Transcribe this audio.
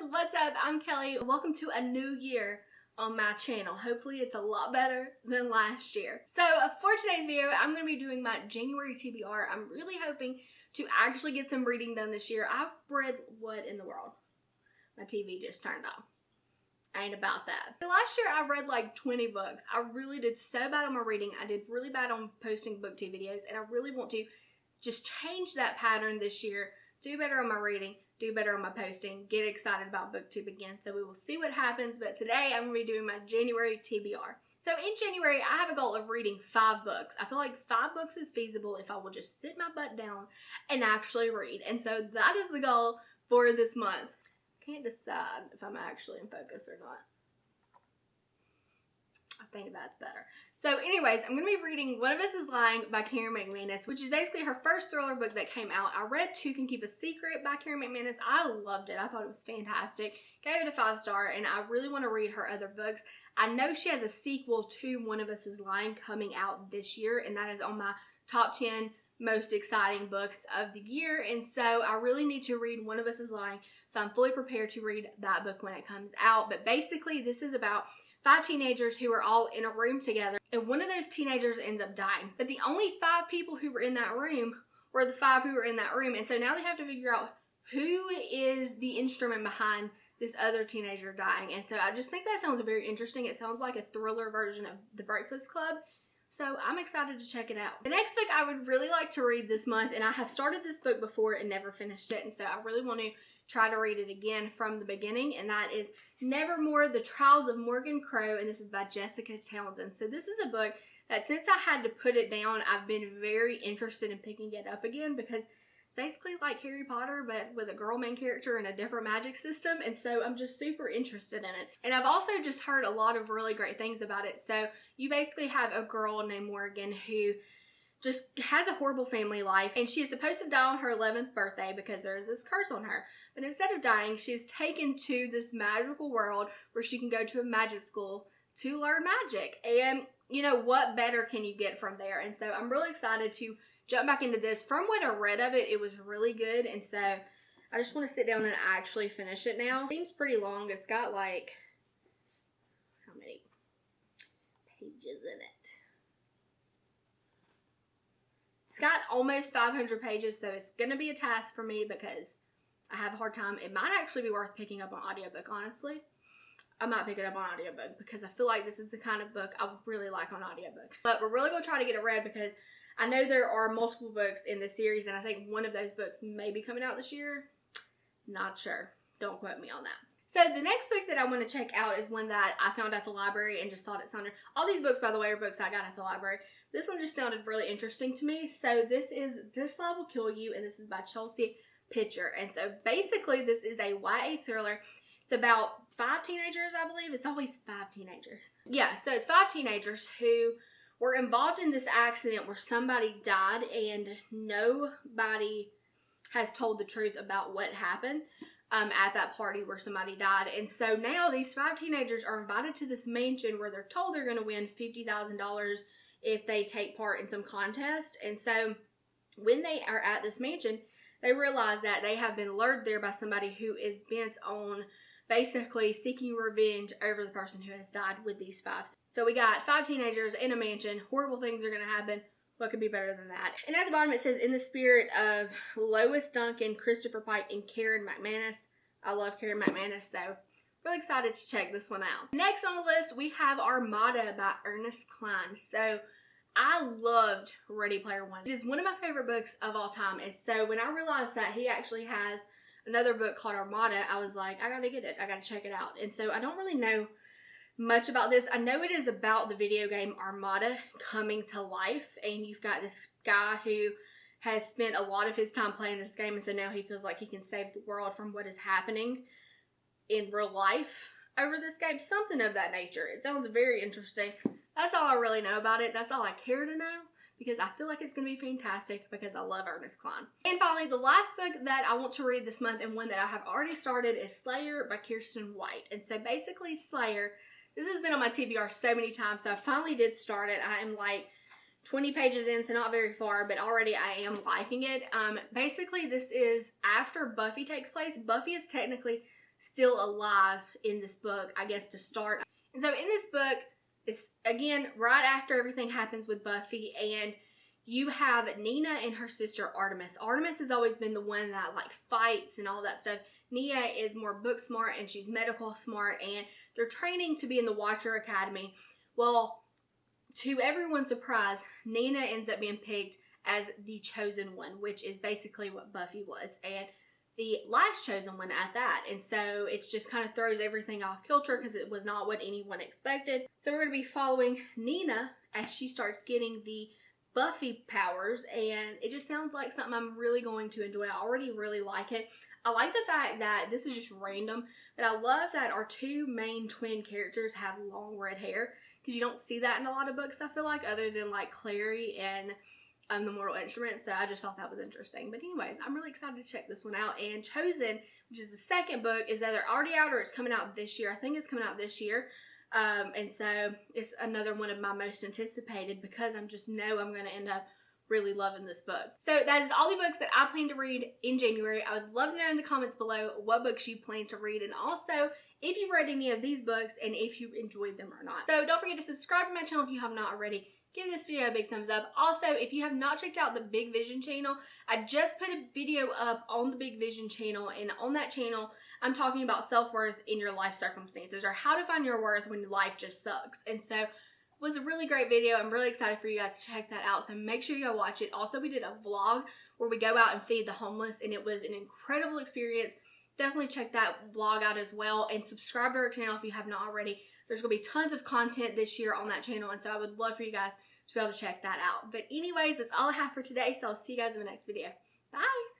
loves, what's up? I'm Kelly. Welcome to a new year on my channel. Hopefully it's a lot better than last year. So uh, for today's video, I'm going to be doing my January TBR. I'm really hoping to actually get some reading done this year. I've read what in the world? My TV just turned off. Ain't about that. Last year I read like 20 books. I really did so bad on my reading. I did really bad on posting booktube videos and I really want to just change that pattern this year, do better on my reading, do better on my posting, get excited about booktube again. So we will see what happens, but today I'm going to be doing my January TBR. So in January, I have a goal of reading five books. I feel like five books is feasible if I will just sit my butt down and actually read. And so that is the goal for this month. Can't decide if I'm actually in focus or not. I think that's better. So anyways, I'm going to be reading One of Us is Lying by Karen McManus, which is basically her first thriller book that came out. I read Two Can Keep a Secret by Karen McManus. I loved it. I thought it was fantastic. Gave it a five star and I really want to read her other books. I know she has a sequel to One of Us is Lying coming out this year and that is on my top 10 most exciting books of the year and so I really need to read One of Us is Lying so I'm fully prepared to read that book when it comes out but basically this is about five teenagers who are all in a room together and one of those teenagers ends up dying. But the only five people who were in that room were the five who were in that room. And so now they have to figure out who is the instrument behind this other teenager dying. And so I just think that sounds very interesting. It sounds like a thriller version of The Breakfast Club. So I'm excited to check it out. The next book I would really like to read this month, and I have started this book before and never finished it, and so I really want to try to read it again from the beginning, and that is Nevermoor, The Trials of Morgan Crow, and this is by Jessica Townsend. So this is a book that since I had to put it down, I've been very interested in picking it up again because it's basically like Harry Potter, but with a girl main character and a different magic system, and so I'm just super interested in it. And I've also just heard a lot of really great things about it. So you basically have a girl named Morgan who just has a horrible family life, and she is supposed to die on her 11th birthday because there is this curse on her. But instead of dying, she is taken to this magical world where she can go to a magic school to learn magic. And, you know, what better can you get from there? And so I'm really excited to jump back into this. From what I read of it, it was really good. And so I just want to sit down and actually finish it now. Seems pretty long. It's got like, how many pages in it? It's got almost 500 pages, so it's going to be a task for me because I have a hard time. It might actually be worth picking up on audiobook, honestly. I might pick it up on audiobook because I feel like this is the kind of book I would really like on audiobook. But we're really going to try to get it read because I know there are multiple books in this series and I think one of those books may be coming out this year. Not sure. Don't quote me on that. So the next book that I want to check out is one that I found at the library and just thought it sounded, all these books by the way are books I got at the library. This one just sounded really interesting to me. So this is This Love Will Kill You and this is by Chelsea Pitcher. And so basically this is a YA thriller. It's about five teenagers, I believe. It's always five teenagers. Yeah, so it's five teenagers who were involved in this accident where somebody died and nobody has told the truth about what happened um, at that party where somebody died. And so now these five teenagers are invited to this mansion where they're told they're going to win $50,000 if they take part in some contest. And so when they are at this mansion, they realize that they have been lured there by somebody who is bent on basically seeking revenge over the person who has died with these five. So we got five teenagers in a mansion. Horrible things are going to happen. What could be better than that? And at the bottom it says, in the spirit of Lois Duncan, Christopher Pike, and Karen McManus. I love Karen McManus, so really excited to check this one out. Next on the list, we have Armada by Ernest Cline. So I loved Ready Player One. It is one of my favorite books of all time. And so when I realized that he actually has another book called Armada, I was like, I gotta get it. I gotta check it out. And so I don't really know much about this. I know it is about the video game Armada coming to life. And you've got this guy who has spent a lot of his time playing this game. And so now he feels like he can save the world from what is happening in real life over this game. Something of that nature. It sounds very interesting. That's all I really know about it. That's all I care to know because I feel like it's going to be fantastic because I love Ernest Cline. And finally, the last book that I want to read this month and one that I have already started is Slayer by Kiersten White. And so basically Slayer, this has been on my TBR so many times, so I finally did start it. I am like 20 pages in, so not very far, but already I am liking it. Um, basically, this is after Buffy takes place. Buffy is technically still alive in this book, I guess, to start. And so in this book, it's again right after everything happens with Buffy and you have Nina and her sister Artemis. Artemis has always been the one that like fights and all that stuff. Nia is more book smart and she's medical smart and they're training to be in the Watcher Academy. Well, to everyone's surprise, Nina ends up being picked as the chosen one, which is basically what Buffy was. And the last chosen one at that. And so it just kind of throws everything off kilter because it was not what anyone expected. So we're going to be following Nina as she starts getting the Buffy powers, and it just sounds like something I'm really going to enjoy. I already really like it. I like the fact that this is just random, but I love that our two main twin characters have long red hair because you don't see that in a lot of books, I feel like, other than like Clary and um, the Mortal Instrument. So I just thought that was interesting. But anyways, I'm really excited to check this one out. And Chosen, which is the second book, is either already out or it's coming out this year. I think it's coming out this year. Um, and so it's another one of my most anticipated because I'm just know I'm going to end up really loving this book. So that is all the books that I plan to read in January. I would love to know in the comments below what books you plan to read and also if you've read any of these books and if you enjoyed them or not. So don't forget to subscribe to my channel if you have not already give this video a big thumbs up. Also, if you have not checked out the Big Vision channel, I just put a video up on the Big Vision channel, and on that channel, I'm talking about self-worth in your life circumstances, or how to find your worth when life just sucks. And so, it was a really great video. I'm really excited for you guys to check that out, so make sure you go watch it. Also, we did a vlog where we go out and feed the homeless, and it was an incredible experience. Definitely check that vlog out as well, and subscribe to our channel if you have not already. There's going to be tons of content this year on that channel, and so I would love for you guys to be able to check that out. But anyways, that's all I have for today, so I'll see you guys in the next video. Bye!